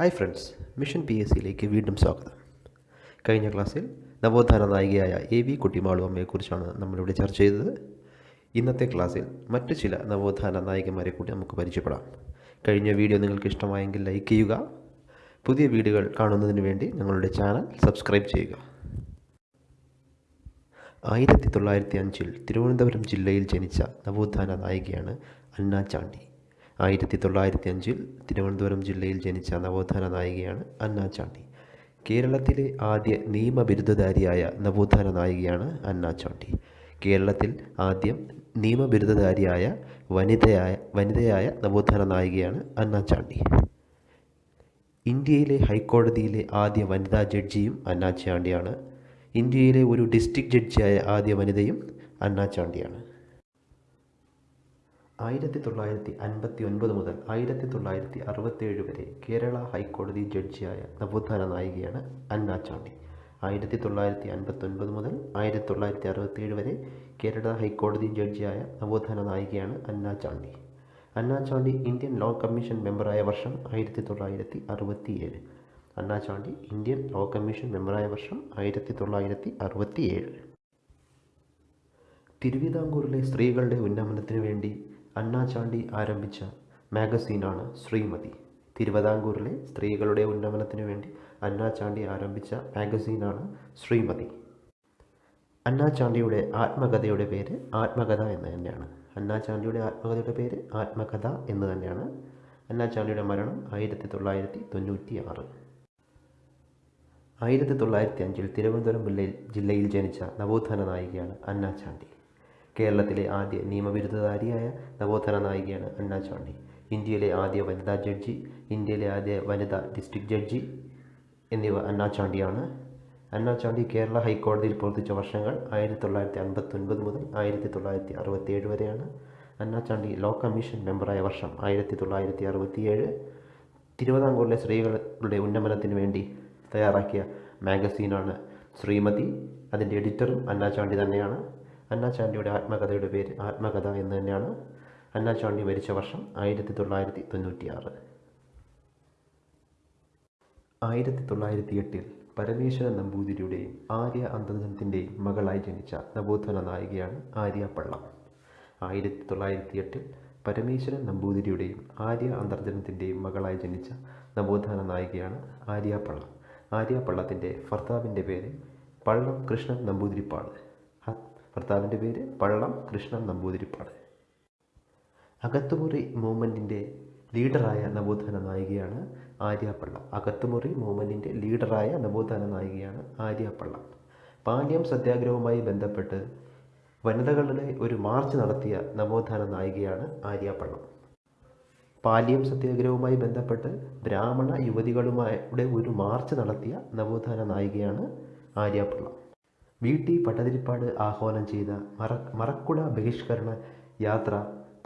Hi friends mission P S സിയിലേക്ക് വീണ്ടും സ്വാഗതം. കഴിഞ്ഞ ക്ലാസ്സിൽ നവോത്ഥാന നായികയായ എ വി കുട്ടിമാളു അമ്മയെക്കുറിച്ചാണ് നമ്മളിവിടെ ചർച്ച ചെയ്തത്. ഇന്നത്തെ ക്ലാസ്സിൽ മറ്റു ചില നവോത്ഥാന നായികമാരെ കൂടി നമുക്ക് പരിചയപ്പെടാം. കഴിഞ്ഞ വീഡിയോ നിങ്ങൾക്ക് ഇഷ്ടമായെങ്കിൽ ലൈക്ക് ചെയ്യുക. പുതിയ വീഡിയോകൾ കാണുന്നതിന് വേണ്ടി ഞങ്ങളുടെ ചാനൽ സബ്സ്ക്രൈബ് ചെയ്യുക. ആയിരത്തി തൊള്ളായിരത്തി അഞ്ചിൽ തിരുവനന്തപുരം ജില്ലയിൽ ജനിച്ച നവോത്ഥാന നായികയാണ് അന്ന ചാണ്ടി. ആയിരത്തി തൊള്ളായിരത്തി അഞ്ചിൽ തിരുവനന്തപുരം ജില്ലയിൽ ജനിച്ച നവോത്ഥാന നായികയാണ് അന്ന ചാണ്ടി. കേരളത്തിലെ ആദ്യ നിയമബിരുദധാരിയായ നവോത്ഥാന നായികയാണ് അന്ന ചാണ്ടി. കേരളത്തിൽ ആദ്യം നിയമബിരുദധാരിയായ വനിതയായ വനിതയായ നവോത്ഥാന നായികയാണ് അന്ന ചാണ്ടി. ഇന്ത്യയിലെ ഹൈക്കോടതിയിലെ ആദ്യ വനിതാ ജഡ്ജിയും അന്ന ചാണ്ടിയാണ്. ഇന്ത്യയിലെ ഒരു ഡിസ്ട്രിക്ട് ജഡ്ജിയായ ആദ്യ വനിതയും അന്ന ചാണ്ടിയാണ്. ആയിരത്തി തൊള്ളായിരത്തി അൻപത്തി ഒൻപത് മുതൽ ആയിരത്തി തൊള്ളായിരത്തി അറുപത്തേഴ് വരെ കേരള ഹൈക്കോടതി ജഡ്ജിയായ നവോത്ഥാന നായികയാണ് അന്ന ചാണ്ടി. ആയിരത്തി തൊള്ളായിരത്തി അൻപത്തൊൻപത് മുതൽ ആയിരത്തി തൊള്ളായിരത്തി അറുപത്തേഴ് വരെ കേരള ഹൈക്കോടതി ജഡ്ജിയായ നവോത്ഥാന നായികയാണ് Anna Chandy. Anna Chandy Indian law commission മെമ്പറായ വർഷം ആയിരത്തി തൊള്ളായിരത്തി അറുപത്തിയേഴ് Anna Chandy Indian law commission മെമ്പറായ വർഷം ആയിരത്തി തൊള്ളായിരത്തി അറുപത്തിയേഴ് തിരുവിതാംകൂറിലെ സ്ത്രീകളുടെ ഉന്നമനത്തിനു വേണ്ടി അന്ന ചാണ്ടി ആരംഭിച്ച മാഗസീനാണ് ശ്രീമതി. തിരുവിതാംകൂറിലെ സ്ത്രീകളുടെ ഉന്നമനത്തിനു വേണ്ടി അന്നാചാണ്ടി ആരംഭിച്ച മാഗസീനാണ് ശ്രീമതി. അന്നാചാണ്ടിയുടെ ആത്മകഥയുടെ പേര് ആത്മകഥ എന്ന് തന്നെയാണ്. അന്നാചാണ്ടിയുടെ ആത്മകഥയുടെ പേര് ആത്മകഥ എന്ന് തന്നെയാണ്. അന്നാചാണ്ടിയുടെ മരണം ആയിരത്തി തൊള്ളായിരത്തി തൊണ്ണൂറ്റി ആറ് ആയിരത്തി തൊള്ളായിരത്തി അഞ്ചിൽ തിരുവനന്തപുരം ജില്ലയിൽ ജനിച്ച നവോത്ഥാന നായികയാണ് അന്ന ചാണ്ടി കേരളത്തിലെ ആദ്യ നിയമബിരുദധാരിയായ നവോത്ഥാന നായികയാണ് അന്ന ചാണ്ടി. ഇന്ത്യയിലെ ആദ്യ വനിതാ ജഡ്ജി ഇന്ത്യയിലെ ആദ്യ വനിതാ ഡിസ്ട്രിക്ട് ജഡ്ജി എന്നിവ അന്ന ചാണ്ടിയാണ്. ചാണ്ടി കേരള ഹൈക്കോടതിയിൽ പ്രവർത്തിച്ച വർഷങ്ങൾ ആയിരത്തി തൊള്ളായിരത്തി അൻപത്തൊൻപത് മുതൽ ആയിരത്തി തൊള്ളായിരത്തി അറുപത്തിയേഴ് വരെയാണ്. അന്ന ചാണ്ടി ലോ കമ്മീഷൻ മെമ്പറായ വർഷം ആയിരത്തി തൊള്ളായിരത്തി അറുപത്തിയേഴ് തിരുവിതാംകൂറിലെ സ്ത്രീകളുടെ ഉന്നമനത്തിന് വേണ്ടി തയ്യാറാക്കിയ മാഗസീനാണ് ശ്രീമതി. അതിന്റെ എഡിറ്ററും അന്ന ചാണ്ടി തന്നെയാണ്. അന്ന ചാണ്ടിയുടെ ആത്മകഥയുടെ പേര് ആത്മകഥ എന്ന് തന്നെയാണ് അന്ന ചാണ്ടി മരിച്ച വർഷം ആയിരത്തി തൊള്ളായിരത്തി തൊണ്ണൂറ്റിയാറ് ആയിരത്തി തൊള്ളായിരത്തി എട്ടിൽ പരമേശ്വരൻ നമ്പൂതിരിയുടെയും ആര്യ അന്തർജനത്തിന്റെയും മകളായി ജനിച്ച നവോത്ഥാന നായികയാണ് ആര്യ പള്ളം. ആയിരത്തി തൊള്ളായിരത്തി എട്ടിൽ പരമേശ്വരൻ നമ്പൂതിരിയുടെയും ആര്യ അന്തർജനത്തിന്റെയും മകളായി ജനിച്ച നവോത്ഥാന നായികയാണ് ആര്യ പള്ളം. ആര്യ പള്ളത്തിന്റെ ഭർത്താവിന്റെ പേര് പള്ളം കൃഷ്ണൻ നമ്പൂതിരിപ്പാട്. ഭർത്താവിന്റെ പേര് പള്ളം കൃഷ്ണൻ നമ്പൂതിരിപ്പാട്. അകത്തുമുറി മൂവ്മെന്റിന്റെ ലീഡറായ നവോത്ഥാന നായികയാണ് ആര്യപ്പള്ള അകത്തുമുറി മൂവ്മെന്റിന്റെ ലീഡറായ നവോത്ഥാന നായികയാണ് ആര്യപ്പള്ള പാണ്ഡ്യം സത്യാഗ്രഹവുമായി ബന്ധപ്പെട്ട് വനിതകളുടെ ഒരു മാർച്ച് നടത്തിയ നവോത്ഥാന നായികയാണ് ആര്യപ്പള്ളം പാലിയം സത്യാഗ്രഹവുമായി ബന്ധപ്പെട്ട് ബ്രാഹ്മണ യുവതികളുമായുടെ ഒരു മാർച്ച് നടത്തിയ നവോത്ഥാന നായികയാണ് ആര്യപ്പിള്ള വി ടി പട്ടതിരിപ്പാട് ആഹ്വാനം ചെയ്ത മറ മറക്കുട ബഹിഷ്കരണ യാത്ര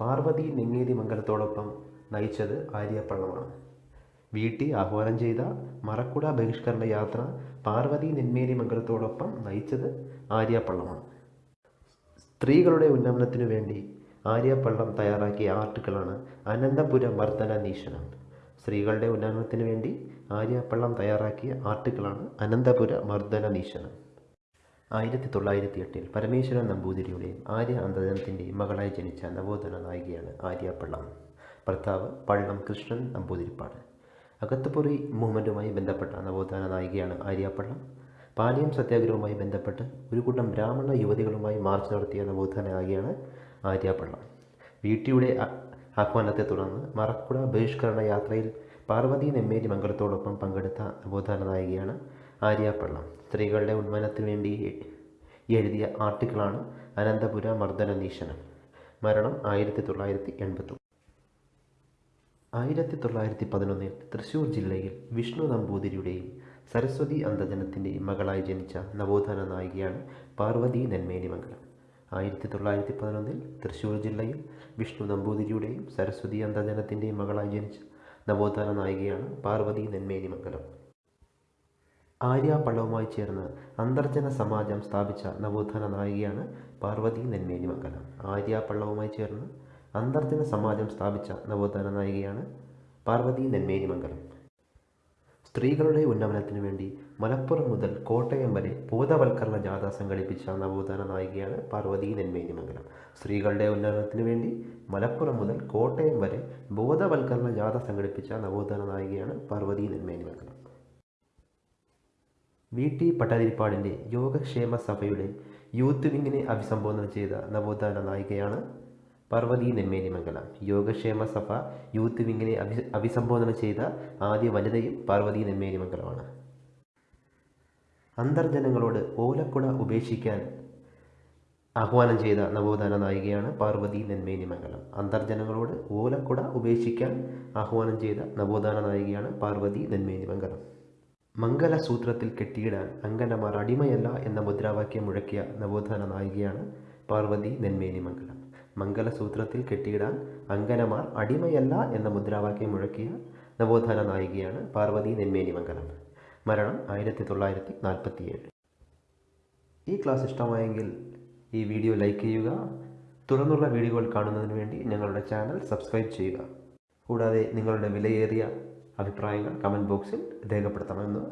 പാർവതി നെങ്ങേരി മംഗലത്തോടൊപ്പം നയിച്ചത് ആര്യപ്പള്ളമാണ് വി ടി ആഹ്വാനം ചെയ്ത മറക്കുട ബഹിഷ്കരണ യാത്ര പാർവതി നെന്മേരി മംഗലത്തോടൊപ്പം നയിച്ചത് ആര്യപ്പള്ളമാണ് സ്ത്രീകളുടെ ഉന്നമനത്തിനു വേണ്ടി ആര്യപ്പള്ളം തയ്യാറാക്കിയ ആർട്ടുകളാണ് അനന്തപുര മർദ്ദന നീശനം സ്ത്രീകളുടെ ഉന്നമനത്തിനു വേണ്ടി ആര്യപ്പള്ളം തയ്യാറാക്കിയ ആർട്ടുകളാണ് അനന്തപുര മർദ്ദന നീശനം ആയിരത്തി തൊള്ളായിരത്തി എട്ടിൽ പരമേശ്വരൻ നമ്പൂതിരിയുടെയും ആര്യ അന്തജനത്തിന്റെയും മകളായി ജനിച്ച നവോത്ഥാന നായികയാണ് ആര്യപ്പള്ളം ഭർത്താവ് പള്ളം കൃഷ്ണൻ നമ്പൂതിരിപ്പാട്. അകത്തുപുറി മൂവ്മെന്റുമായി ബന്ധപ്പെട്ട നവോത്ഥാന നായികയാണ് ആര്യപ്പള്ളം പാലിയം സത്യാഗ്രഹവുമായി ബന്ധപ്പെട്ട് ഒരു കൂട്ടം ബ്രാഹ്മണ യുവതികളുമായി മാർച്ച് നടത്തിയ നവോത്ഥാന നായികയാണ് ആര്യപ്പള്ളം വീട്ടിയുടെ ആഹ്വാനത്തെ തുടർന്ന് മറക്കുട ബഹിഷ്കരണ യാത്രയിൽ പാർവതി നെമ്മേരി മംഗളത്തോടൊപ്പം പങ്കെടുത്ത നവോത്ഥാന നായികയാണ് ആര്യപ്പള്ളം സ്ത്രീകളുടെ ഉന്മനത്തിന് വേണ്ടി എഴുതിയ ആർട്ടിക്കിളാണ് അനന്തപുര മർദ്ദന നീശനം മരണം ആയിരത്തി തൊള്ളായിരത്തി എൺപത്തി ആയിരത്തി തൊള്ളായിരത്തി പതിനൊന്നിൽ തൃശ്ശൂർ ജില്ലയിൽ വിഷ്ണു നമ്പൂതിരിയുടെയും സരസ്വതി അന്തജനത്തിന്റെയും മകളായി ജനിച്ച നവോത്ഥാന നായികയാണ് പാർവതി നെന്മേനിമംഗലം ആയിരത്തി തൊള്ളായിരത്തി പതിനൊന്നിൽ തൃശ്ശൂർ ജില്ലയിൽ വിഷ്ണു നമ്പൂതിരിയുടെയും സരസ്വതി അന്തജനത്തിന്റെയും മകളായി ജനിച്ച നവോത്ഥാന നായികയാണ് പാർവതി നെന്മേനി മംഗലം ആര്യ ചേർന്ന് അന്തർജന സമാജം സ്ഥാപിച്ച നവോത്ഥാന നായികയാണ് പാർവതി നെന്മേനി മംഗലം. ആര്യാപള്ളവുമായി ചേർന്ന് അന്തർജന സമാജം സ്ഥാപിച്ച നവോത്ഥാന നായികയാണ് പാർവതി നെന്മേനി മംഗലം. സ്ത്രീകളുടെ ഉന്നമനത്തിനു വേണ്ടി മലപ്പുറം മുതൽ കോട്ടയം വരെ ബോധവൽക്കരണ ജാഥ സംഘടിപ്പിച്ച നവോത്ഥാന നായികയാണ് പാർവതി നെന്മേനി മംഗലം. സ്ത്രീകളുടെ ഉന്നമനത്തിനു വേണ്ടി മലപ്പുറം മുതൽ കോട്ടയം വരെ ബോധവൽക്കരണ ജാഥ സംഘടിപ്പിച്ച നവോത്ഥാന നായികയാണ് പാർവതി നെന്മേനിമംഗലം വി ടി പട്ടാതിരിപ്പാടിന്റെ യോഗക്ഷേമ സഭയുടെ യൂത്ത് വിങ്ങിനെ അഭിസംബോധന ചെയ്ത നവോത്ഥാന നായികയാണ് പാർവതി നെന്മേനിമംഗലം യോഗക്ഷേമ സഭ യൂത്ത് വിങ്ങിനെ അഭി അഭിസംബോധന ചെയ്ത ആദ്യ വനിതയും പാർവതി നെന്മേനിമംഗലമാണ് അന്തർജനങ്ങളോട് ഓലക്കുട ഉപേക്ഷിക്കാൻ ആഹ്വാനം ചെയ്ത നവോത്ഥാന നായികയാണ് പാർവതി നെന്മേനി മംഗലം അന്തർജനങ്ങളോട് ഓലക്കുട ഉപേക്ഷിക്കാൻ ആഹ്വാനം ചെയ്ത നവോത്ഥാന നായികയാണ് പാർവതി നെന്മേനിമംഗലം മംഗലസൂത്രത്തിൽ കെട്ടിയിടാൻ അങ്കനമാർ അടിമയല്ല എന്ന മുദ്രാവാക്യം മുഴക്കിയ നവോത്ഥാന നായികയാണ് പാർവതി നെന്മേനി മംഗലം. മംഗലസൂത്രത്തിൽ കെട്ടിയിടാൻ അങ്കനമാർ അടിമയല്ല എന്ന മുദ്രാവാക്യം മുഴക്കിയ നവോത്ഥാന നായികയാണ് പാർവതി നെന്മേനി മംഗലം. മരണം ആയിരത്തി തൊള്ളായിരത്തി നാൽപ്പത്തിയേഴ് ഈ ക്ലാസ് ഇഷ്ടമായെങ്കിൽ ഈ വീഡിയോ ലൈക്ക് ചെയ്യുക. തുടർന്നുള്ള വീഡിയോകൾ കാണുന്നതിന് വേണ്ടി ഞങ്ങളുടെ ചാനൽ സബ്സ്ക്രൈബ് ചെയ്യുക. കൂടാതെ നിങ്ങളുടെ വിലയേറിയ അഭിപ്രായങ്ങൾ കമന്റ് ബോക്സിൽ രേഖപ്പെടുത്തണമെന്ന്